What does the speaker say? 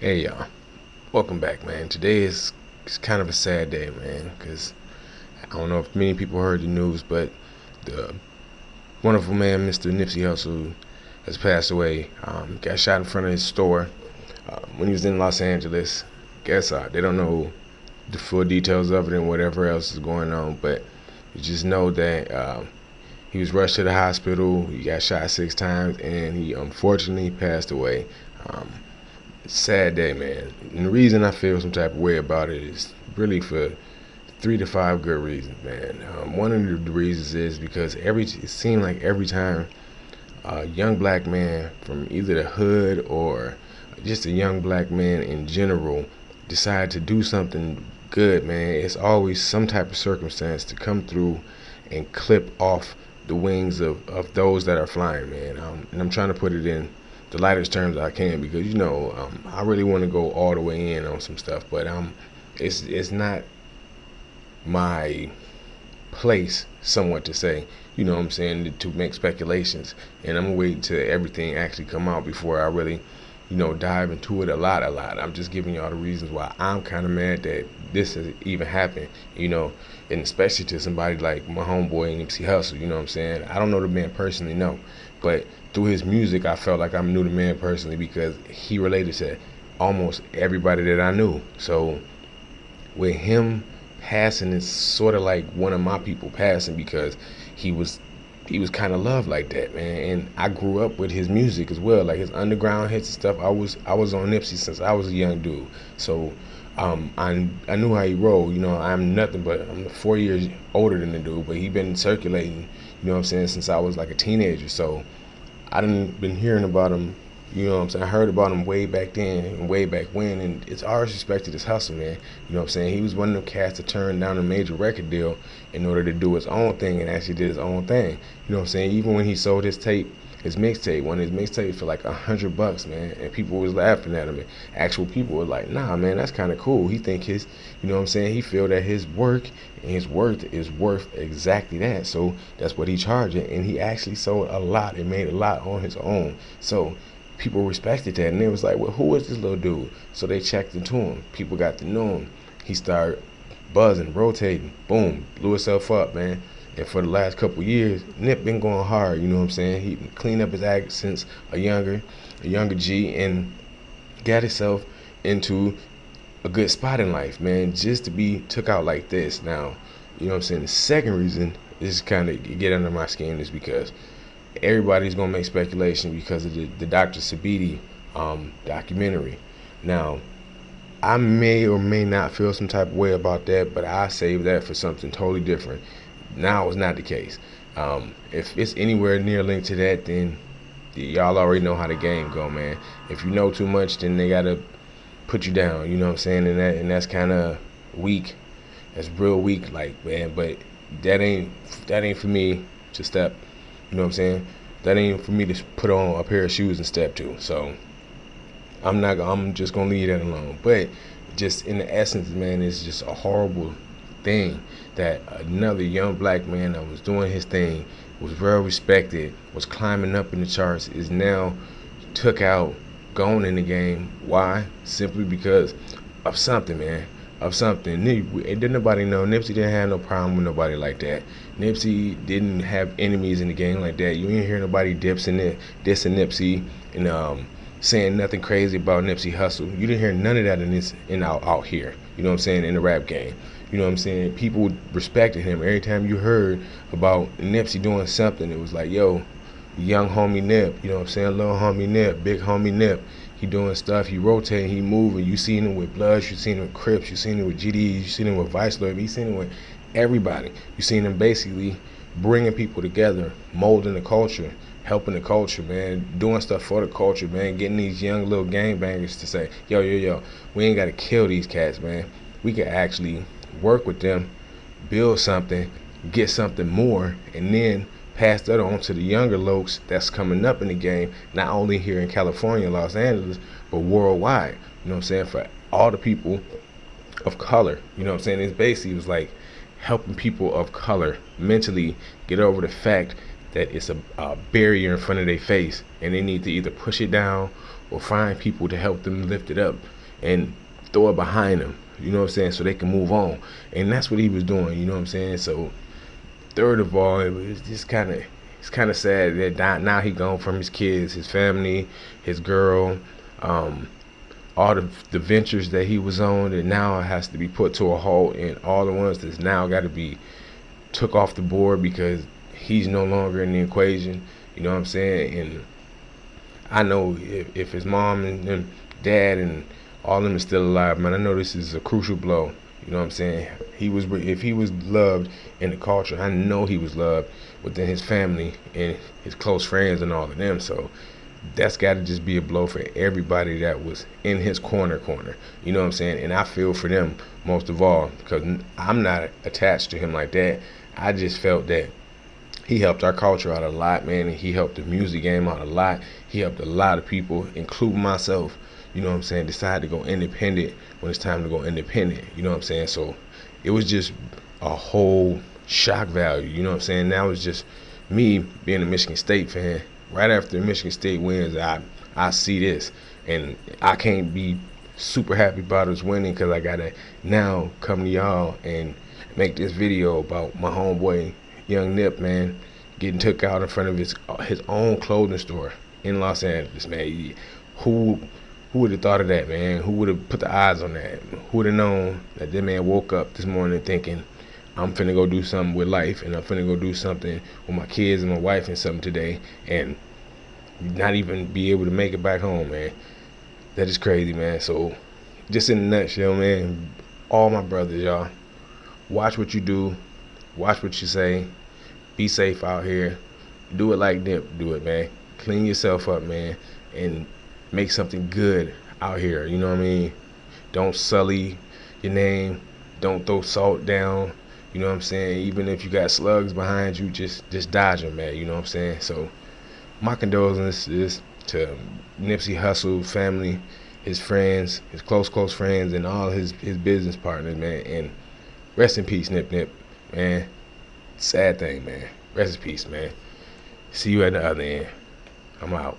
Hey y'all, welcome back, man. Today is it's kind of a sad day, man, because I don't know if many people heard the news, but the wonderful man, Mr. Nipsey Hussle, has passed away. Um, got shot in front of his store uh, when he was in Los Angeles. Guess uh, they don't know the full details of it and whatever else is going on, but you just know that uh, he was rushed to the hospital. He got shot six times, and he unfortunately passed away. Um, sad day, man. And the reason I feel some type of way about it is really for three to five good reasons, man. Um, one of the reasons is because every it seemed like every time a young black man from either the hood or just a young black man in general decide to do something good, man, it's always some type of circumstance to come through and clip off the wings of, of those that are flying, man. Um, and I'm trying to put it in the lightest terms I can because you know um, I really want to go all the way in on some stuff, but um, it's it's not my place somewhat to say. You know what I'm saying to make speculations, and I'm gonna wait till everything actually come out before I really, you know, dive into it a lot, a lot. I'm just giving y'all the reasons why I'm kind of mad that this has even happened. You know, and especially to somebody like my homeboy Nipsey Hussle, You know what I'm saying? I don't know the man personally, no, but through his music, I felt like I knew the man personally because he related to almost everybody that I knew. So with him passing, it's sort of like one of my people passing because he was he was kind of loved like that, man. And I grew up with his music as well, like his underground hits and stuff. I was I was on Nipsey since I was a young dude, so um, I I knew how he rolled. You know, I'm nothing but I'm four years older than the dude, but he been circulating. You know what I'm saying since I was like a teenager. So I didn't been hearing about him. You know what I'm saying? I heard about him way back then and way back when, and it's always respected his hustle, man. You know what I'm saying? He was one of them cats to turn down a major record deal in order to do his own thing and actually did his own thing. You know what I'm saying? Even when he sold his tape his mixtape, one of his mixtapes for like a hundred bucks, man. And people was laughing at him. And actual people were like, nah, man, that's kind of cool. He think his, you know what I'm saying? He feel that his work and his worth is worth exactly that. So that's what he charging. And he actually sold a lot and made a lot on his own. So people respected that. And it was like, well, who is this little dude? So they checked into him. People got to know him. He started buzzing, rotating, boom, blew himself up, man. And for the last couple years, Nip been going hard. You know what I'm saying? He cleaned up his act since a younger, a younger G, and got himself into a good spot in life, man. Just to be took out like this. Now, you know what I'm saying? The second reason is kind of get under my skin is because everybody's gonna make speculation because of the, the Dr. Sebi um, documentary. Now, I may or may not feel some type of way about that, but I save that for something totally different. Now it's not the case. Um, if it's anywhere near linked to that, then y'all already know how the game go, man. If you know too much, then they gotta put you down. You know what I'm saying? And that and that's kind of weak. That's real weak, like man. But that ain't that ain't for me to step. You know what I'm saying? That ain't for me to put on a pair of shoes and step to. So I'm not. I'm just gonna leave that alone. But just in the essence, man, it's just a horrible thing that another young black man that was doing his thing, was well respected, was climbing up in the charts, is now took out, gone in the game. Why? Simply because of something, man. Of something. Didn't nobody know. Nipsey didn't have no problem with nobody like that. Nipsey didn't have enemies in the game like that. You didn't hear nobody dips in it, dissing Nipsey and um, saying nothing crazy about Nipsey Hussle. You didn't hear none of that in this in out, out here. You know what I'm saying? In the rap game. You know what I'm saying? People respected him. Every time you heard about Nipsey doing something, it was like, yo, young homie Nip, you know what I'm saying? Little homie Nip, big homie Nip. He doing stuff, he rotating, he moving. You seen him with Bloods, you seen him with Crips, you seen him with GDs, you seen him with Vice Lord, you seen him with everybody. You seen him basically bringing people together, molding the culture, helping the culture, man, doing stuff for the culture, man, getting these young little gangbangers to say, yo, yo, yo, we ain't got to kill these cats, man. We can actually work with them, build something, get something more, and then pass that on to the younger folks that's coming up in the game, not only here in California, Los Angeles, but worldwide. You know what I'm saying? For all the people of color. You know what I'm saying? It's basically it was like helping people of color mentally get over the fact that it's a, a barrier in front of their face and they need to either push it down or find people to help them lift it up and throw it behind them. You know what I'm saying? So they can move on. And that's what he was doing. You know what I'm saying? So third of all, it was just kind of it's kind of sad that now he gone from his kids, his family, his girl, um, all the, the ventures that he was on and now it has to be put to a halt and all the ones that's now got to be took off the board because he's no longer in the equation you know what i'm saying? And i know if, if his mom and, and dad and all of them are still alive man i know this is a crucial blow you know what i'm saying? He was if he was loved in the culture i know he was loved within his family and his close friends and all of them. So that's got to just be a blow for everybody that was in his corner corner. You know what i'm saying? And i feel for them most of all because i'm not attached to him like that. I just felt that he helped our culture out a lot man and he helped the music game out a lot. He helped a lot of people including myself you know what i'm saying? Decide to go independent when it's time to go independent. You know what i'm saying? So it was just a whole shock value. You know what i'm saying? Now it's just me being a michigan state fan. Right after Michigan State wins, I I see this, and I can't be super happy about us winning because I gotta now come to y'all and make this video about my homeboy Young Nip, man, getting took out in front of his his own clothing store in Los Angeles, man. Who who would have thought of that, man? Who would have put the eyes on that? Who would have known that this man woke up this morning thinking I'm finna go do something with life and I'm finna go do something with my kids and my wife and something today and not even be able to make it back home, man. That is crazy, man. So just in a nutshell, man, all my brothers, y'all, watch what you do, watch what you say, be safe out here. Do it like Nip, do it, man. Clean yourself up, man, and make something good out here. You know what I mean? Don't sully your name. Don't throw salt down. You know what I'm saying? Even if you got slugs behind you, just just dodge them, man. You know what I'm saying? So my condolences to Nipsey Hussle family, his friends, his close close friends, and all his his business partners, man. And rest in peace, Nip Nip, man. Sad thing, man. Rest in peace, man. See you at the other end. I'm out.